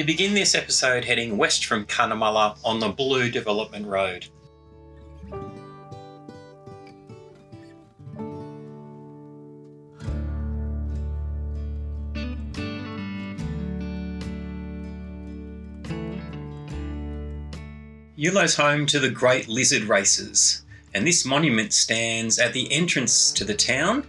We begin this episode heading west from Cunnamulla on the Bulloo Development Road. Eulo's home to the Great Lizard Races, and this monument stands at the entrance to the town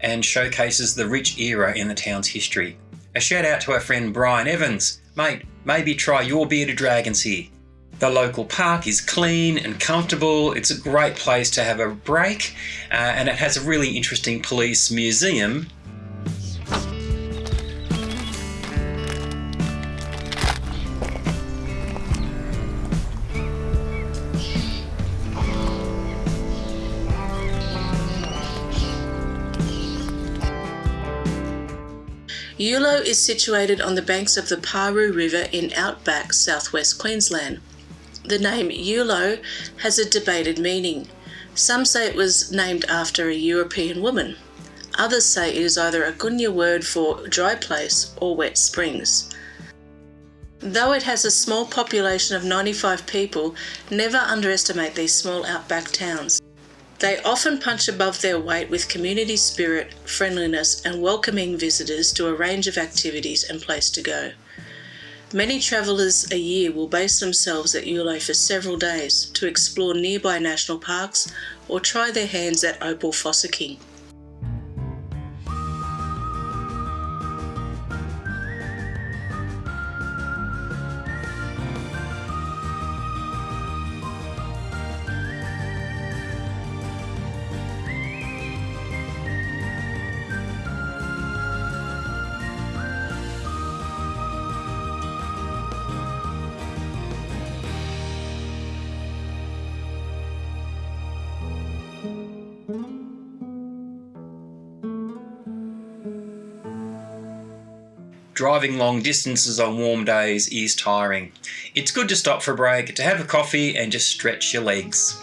and showcases the rich era in the town's history. A shout out to our friend Brian Evans. Mate, maybe try your bearded dragons here. The local park is clean and comfortable. It's a great place to have a break, uh, and it has a really interesting police museum Eulo is situated on the banks of the Paroo River in outback southwest Queensland. The name Eulo has a debated meaning. Some say it was named after a European woman. Others say it is either a Gunya word for dry place or wet springs. Though it has a small population of 95 people, never underestimate these small outback towns. They often punch above their weight with community spirit, friendliness, and welcoming visitors to a range of activities and place to go. Many travellers a year will base themselves at Eulo for several days to explore nearby national parks or try their hands at opal fossicking. Driving long distances on warm days is tiring. It's good to stop for a break, to have a coffee and just stretch your legs.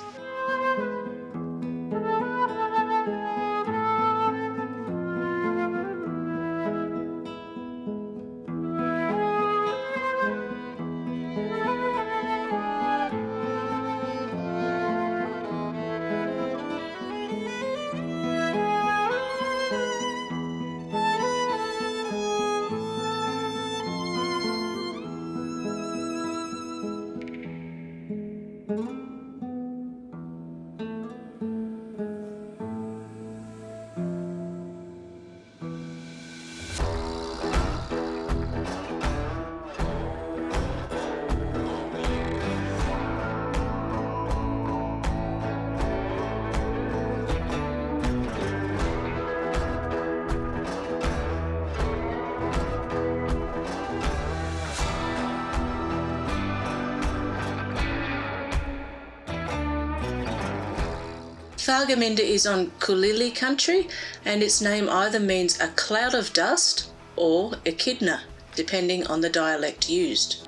Thargomindah is on Kulili country and its name either means a cloud of dust or echidna, depending on the dialect used.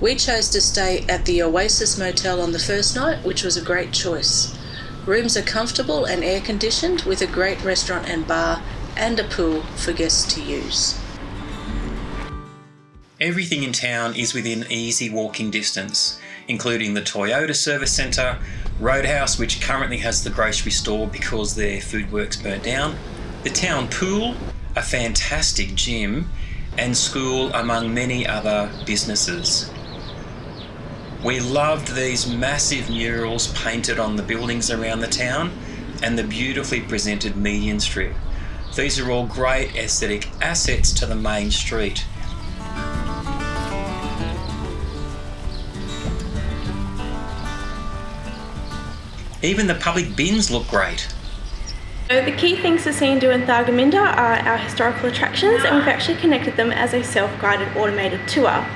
We chose to stay at the Oasis Motel on the first night, which was a great choice. Rooms are comfortable and air conditioned with a great restaurant and bar and a pool for guests to use. Everything in town is within easy walking distance, including the Toyota Service Centre, Roadhouse, which currently has the grocery store because their FoodWorks burnt down, the town pool, a fantastic gym, and school, among many other businesses. We loved these massive murals painted on the buildings around the town and the beautifully presented median strip. These are all great aesthetic assets to the main street. Even the public bins look great. So the key things to see and do in Thargomindah are our historical attractions and we've actually connected them as a self-guided automated tour.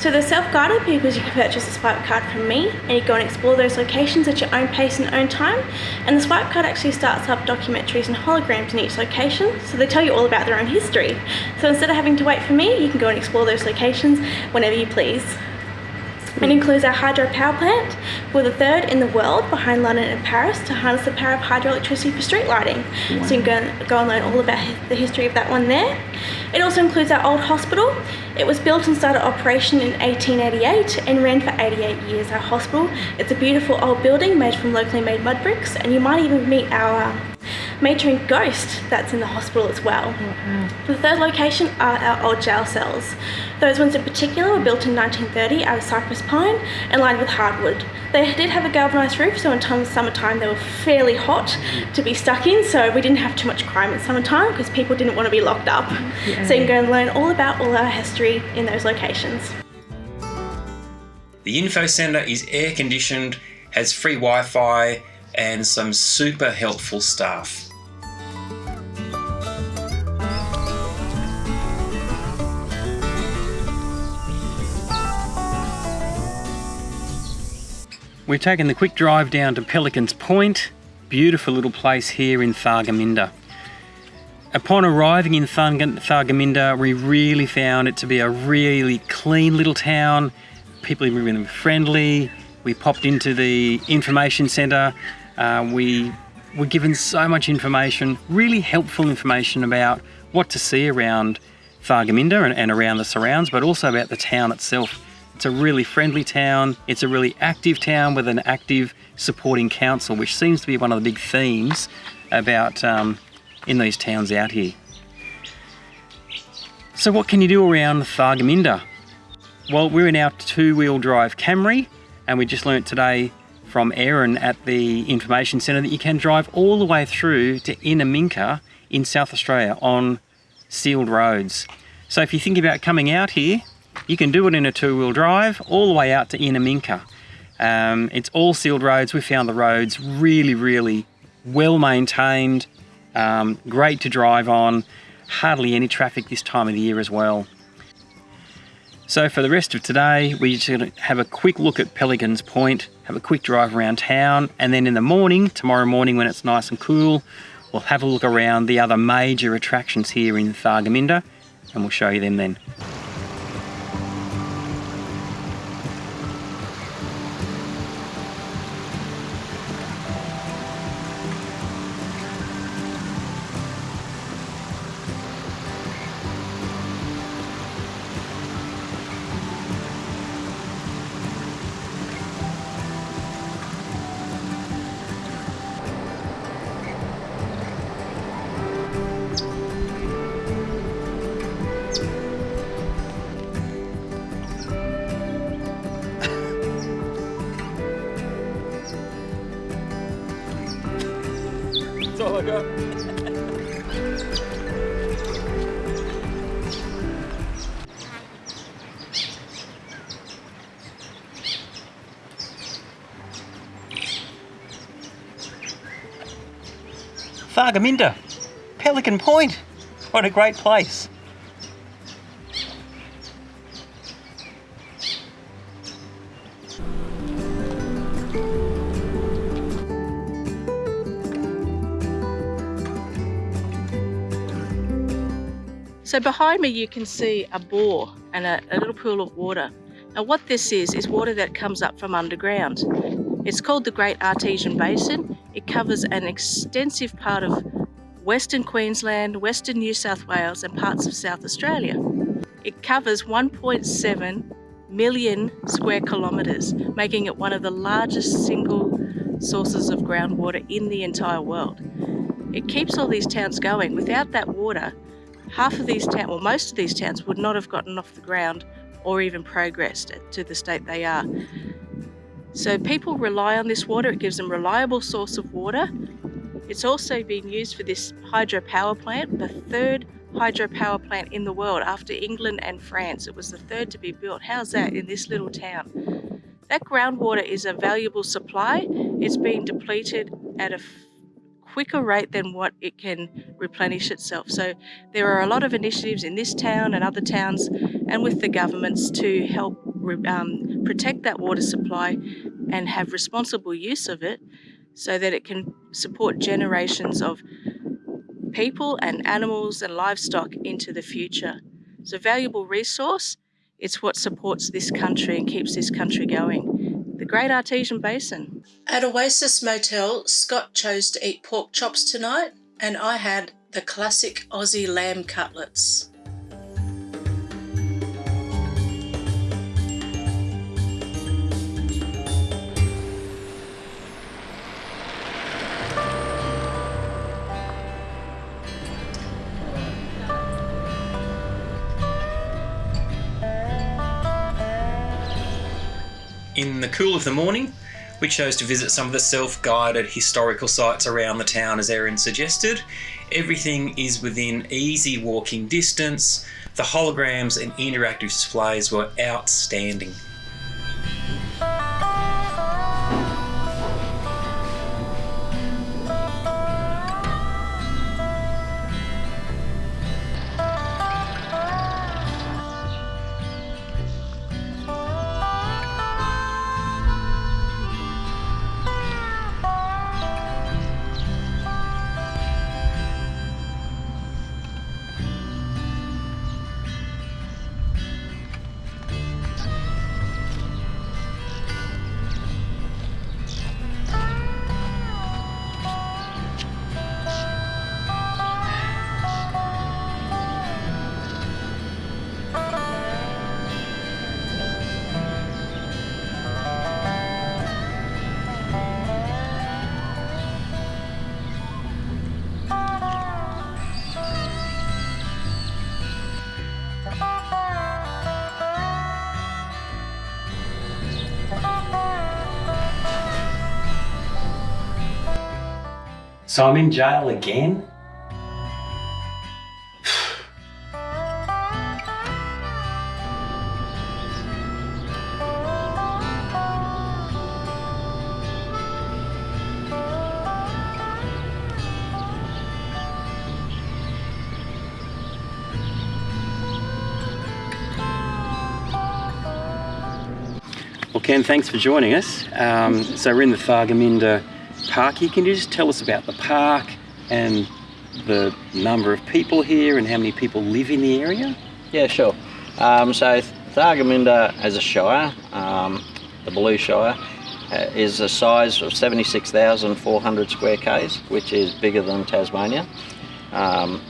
So the self-guided because you can purchase a swipe card from me and you go and explore those locations at your own pace and own time and the swipe card actually starts up documentaries and holograms in each location so they tell you all about their own history. So instead of having to wait for me you can go and explore those locations whenever you please. It includes our hydro power plant. We're the third in the world behind London and Paris to harness the power of hydroelectricity for street lighting. Wow. So you can go, go and learn all about the history of that one there. It also includes our old hospital. It was built and started operation in 1888 and ran for 88 years. Our hospital, it's a beautiful old building made from locally made mud bricks and you might even meet our um, matron ghost that's in the hospital as well. Mm-hmm. The third location are our old jail cells. Those ones in particular were built in 1930 out of cypress pine and lined with hardwood. They did have a galvanised roof, so in time, summertime they were fairly hot to be stuck in, so we didn't have too much crime in summertime because people didn't want to be locked up. Yeah. So you can go and learn all about all our history in those locations. The info centre is air conditioned, has free Wi Fi, and some super helpful staff. We've taken the quick drive down to Pelican's Point, beautiful little place here in Thargomindah. Upon arriving in Thargomindah, we really found it to be a really clean little town. People are really friendly. We popped into the information centre uh, we were given so much information, really helpful information about what to see around Thargomindah and, and around the surrounds, but also about the town itself. It's a really friendly town. It's a really active town with an active supporting council, which seems to be one of the big themes about um, in these towns out here. So what can you do around Thargomindah? Well, we're in our two-wheel drive Camry, and we just learnt today from Aaron at the information centre that you can drive all the way through to Innamincka in South Australia on sealed roads. So if you think about coming out here, you can do it in a two-wheel drive all the way out to Innamincka. Um, it's all sealed roads. We found the roads really, really well maintained, um, great to drive on, hardly any traffic this time of the year as well. So for the rest of today, we're just going to have a quick look at Pelican's Point, have a quick drive around town, and then in the morning, tomorrow morning when it's nice and cool, we'll have a look around the other major attractions here in Thargomindah, and we'll show you them then. Thargomindah, Pelican Point. What a great place. So behind me you can see a bore and a, a little pool of water. Now what this is, is water that comes up from underground. It's called the Great Artesian Basin. It covers an extensive part of Western Queensland, Western New South Wales and parts of South Australia. It covers 1.7 million square kilometres, making it one of the largest single sources of groundwater in the entire world. It keeps all these towns going. Without that water, half of these towns, well, most of these towns would not have gotten off the ground or even progressed to the state they are. So people rely on this water. It gives them reliable source of water. It's also been used for this hydropower plant, the third hydropower plant in the world after England and France. It was the third to be built. How's that in this little town? That groundwater is a valuable supply. It's being depleted at a quicker rate than what it can replenish itself. So there are a lot of initiatives in this town and other towns and with the governments to help um, protect that water supply and have responsible use of it so that it can support generations of people and animals and livestock into the future. It's a valuable resource. It's what supports this country and keeps this country going. The Great Artesian Basin. At Oasis Motel, Scott chose to eat pork chops tonight, and I had the classic Aussie lamb cutlets. In the cool of the morning, we chose to visit some of the self guided historical sites around the town, as Erin suggested. Everything is within easy walking distance. The holograms and interactive displays were outstanding. So I'm in jail again? Well, Ken, thanks for joining us. Um, so we're in the Thargomindah Park here. Can you just tell us about the park and the number of people here and how many people live in the area? Yeah, sure. Um, so Thargomindah as a shire, um, the Bulloo Shire, uh, is a size of 76,400 square k's, which is bigger than Tasmania. Um,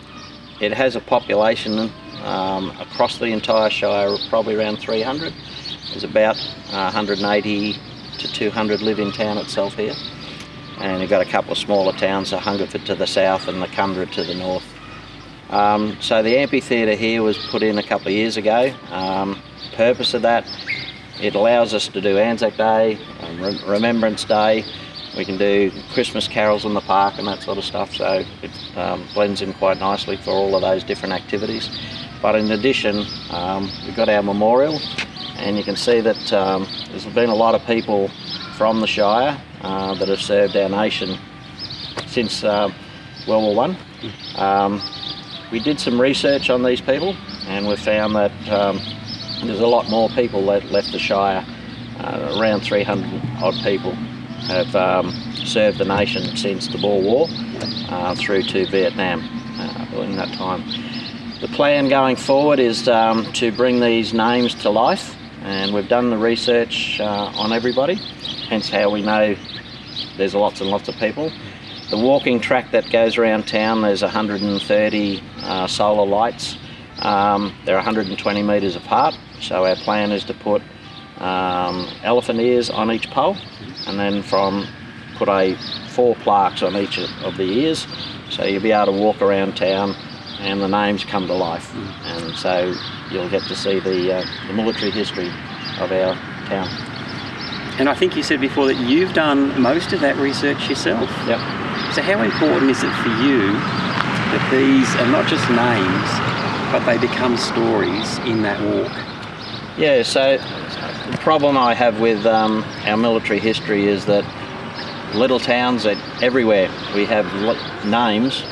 it has a population um, across the entire shire probably around 300. There's about uh, 180 to 200 live in town itself here. And you've got a couple of smaller towns, the Hungerford to the south and the Kundra to the north. Um, so the amphitheatre here was put in a couple of years ago. Um, purpose of that, it allows us to do Anzac Day, um, Remembrance Day, we can do Christmas carols in the park and that sort of stuff, so it um, blends in quite nicely for all of those different activities. But in addition, um, we've got our memorial, and you can see that um, there's been a lot of people from the Shire uh, that have served our nation since uh, World War One. Um, we did some research on these people and we found that um, there's a lot more people that left the Shire, uh, around 300 odd people have um, served the nation since the Boer War uh, through to Vietnam uh, in that time. The plan going forward is um, to bring these names to life and we've done the research uh, on everybody, hence how we know there's lots and lots of people. The walking track that goes around town, there's 130 uh, solar lights. Um, they're 120 metres apart, so our plan is to put um, elephant ears on each pole and then from put a four plaques on each of the ears so you'll be able to walk around town and the names come to life and so you'll get to see the, uh, the military history of our town. And I think you said before that you've done most of that research yourself. Yep. So how important is it for you that these are not just names, but they become stories in that walk? Yeah, so the problem I have with um, our military history is that little towns that everywhere we have names,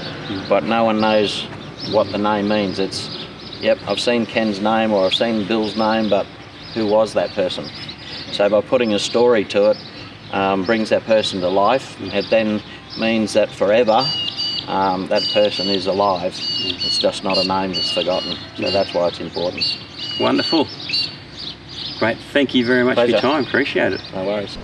but no one knows what the name means. It's, yep, I've seen Ken's name or I've seen Bill's name, but who was that person? So by putting a story to it, um, brings that person to life. It then means that forever um, that person is alive. It's just not a name that's forgotten. So that's why it's important. Wonderful. Great. Thank you very much for your time. Appreciate it. No worries.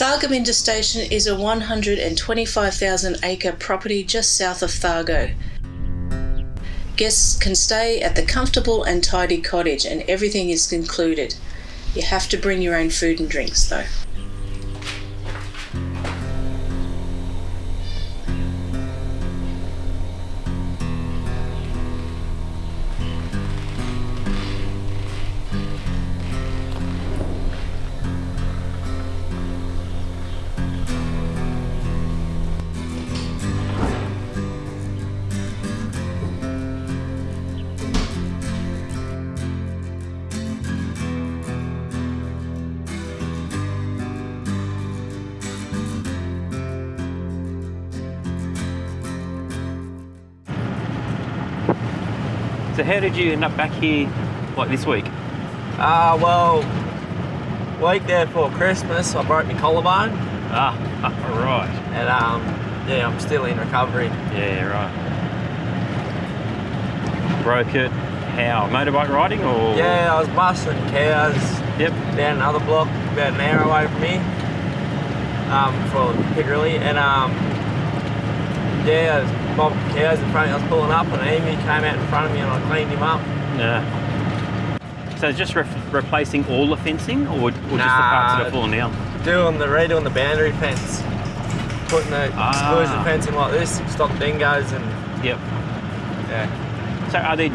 Thargomindah Station is a 125,000 acre property just south of Thargo. Guests can stay at the comfortable and tidy cottage, and everything is included. You have to bring your own food and drinks, though. So how did you end up back here like this week? Uh, well, week there for Christmas, I broke my collarbone, Ah, right. and um, yeah, I'm still in recovery. Yeah, right. Broke it. How? Motorbike riding or? Yeah, I was busting cows Yep. down another block, about an hour away from me, um, for Piccadilly, and um, yeah, I was cows in front of me. I was pulling up, and an emu came out in front of me, and I cleaned him up. Yeah. So just re- replacing all the fencing, or, or just the parts that Nah. are falling down? Doing the redoing the boundary fence, putting the Ah. exclusion fence in like this, stop dingoes, and Yep. yeah. So are there?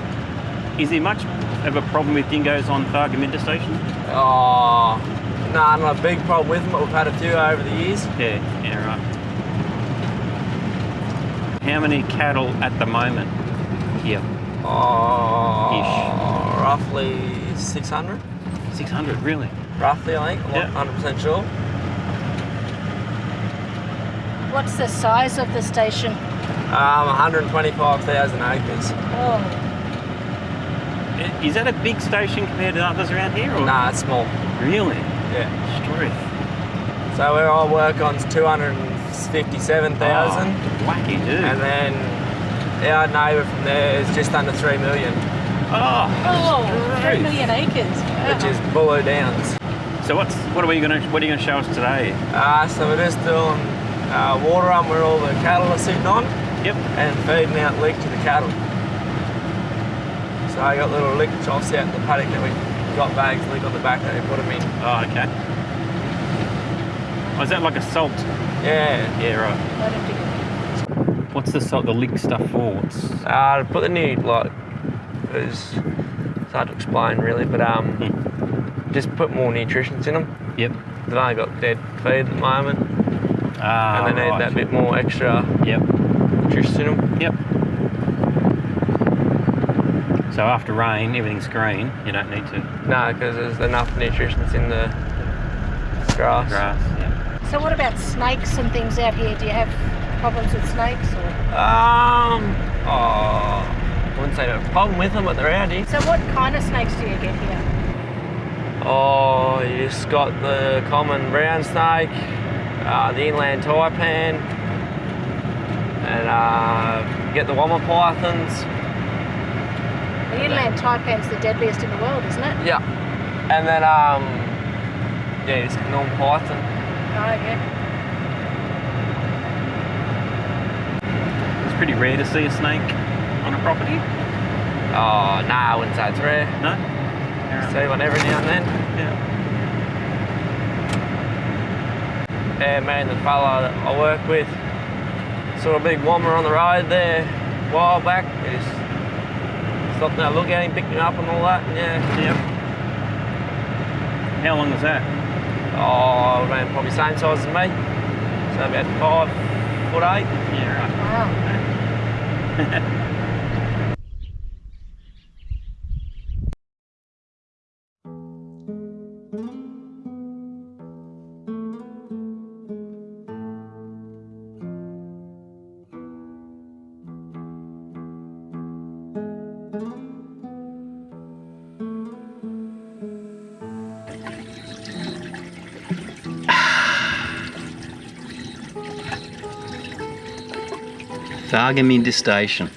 Is there much of a problem with dingoes on Thargomindah Station? Oh, nah, not a big problem with them, but we've had a few over the years. Yeah. Yeah. Right. How many cattle at the moment here? Oh, roughly 600, Six hundred, really? roughly, I think. I'm Yeah. not 100% sure. What's the size of the station? Um, 125,000 acres. Oh, Is that a big station compared to others around here? Or? Nah, it's small. Really? Yeah. Struth. So where I work on 257,000, Oh, wacky dude. and then our neighbour from there is just under 3 million, oh, oh, three Struth. million acres. which is Bulloo Downs. So what's what are we gonna what are you gonna show us today? Uh, so we're just doing uh, water run where all the cattle are sitting on. Yep. and feeding out lick to the cattle. So I got little lick troughs out in the paddock that we got bags lick on the back that we put them in. Oh, okay. Oh, is that like a salt? Yeah. Yeah, right. What's the the lick stuff for? What's, Uh, to put the new like it's it's hard to explain really, but um, just put more nutrients in them. yep. They've only got dead feed at the moment, Ah, and they need right. that bit more extra Yep. nutrition in them. Yep. So after rain, everything's green. You don't need to No, because there's enough nutrition in the grass. grass. So what about snakes and things out here? Do you have problems with snakes? Or? Um, oh, I wouldn't say I have a problem with them, but they're out here. So what kind of snakes do you get here? Oh, you just got the common brown snake, uh, the inland taipan, and uh, get the woma pythons. The inland taipan's the deadliest in the world, isn't it? Yeah. And then, um, yeah, just normal python. Yeah. It's pretty rare to see a snake on a property. Oh, nah, I wouldn't say it's rare. No. See one every now and then. Yeah. Yeah, me and the fella that I work with saw a big woma on the road there a while back. We just stopped and had a look at him, picked him up and all that, and yeah. Yep. How long was that? Oh, around probably same size as me. So about five foot eight. Yeah, right. Wow. Thargomindah Station.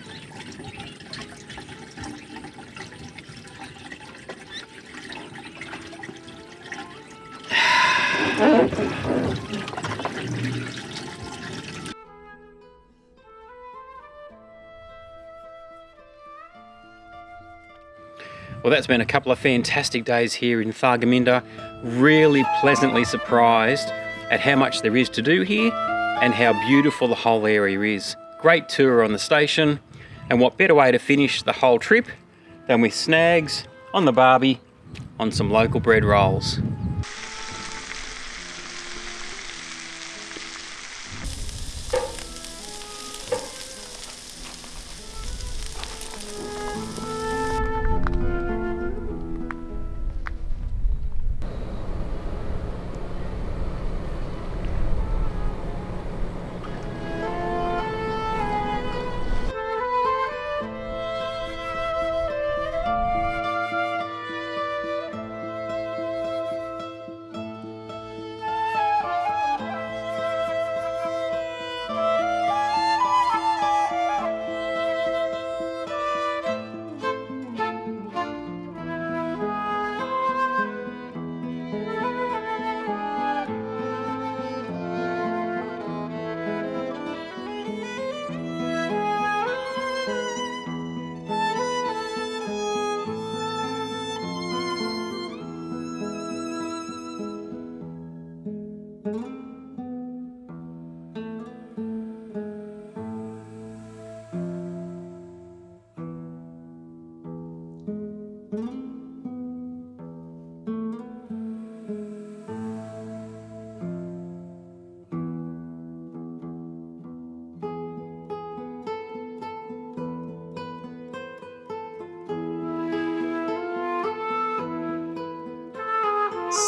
Well, that's been a couple of fantastic days here in Thargomindah. Really pleasantly surprised at how much there is to do here and how beautiful the whole area is. Great tour on the station, and what better way to finish the whole trip than with snags on the barbie on some local bread rolls.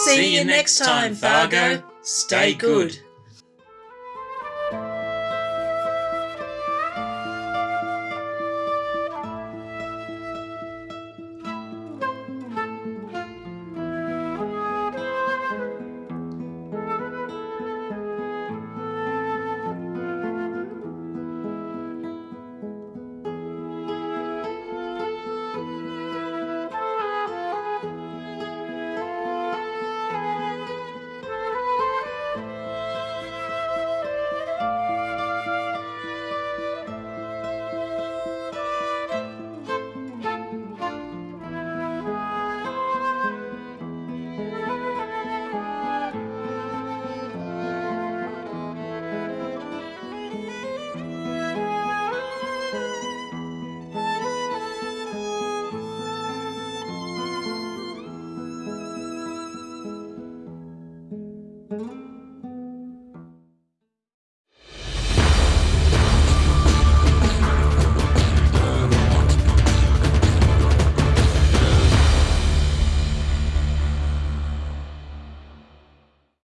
See you next time, Thargo. Stay good.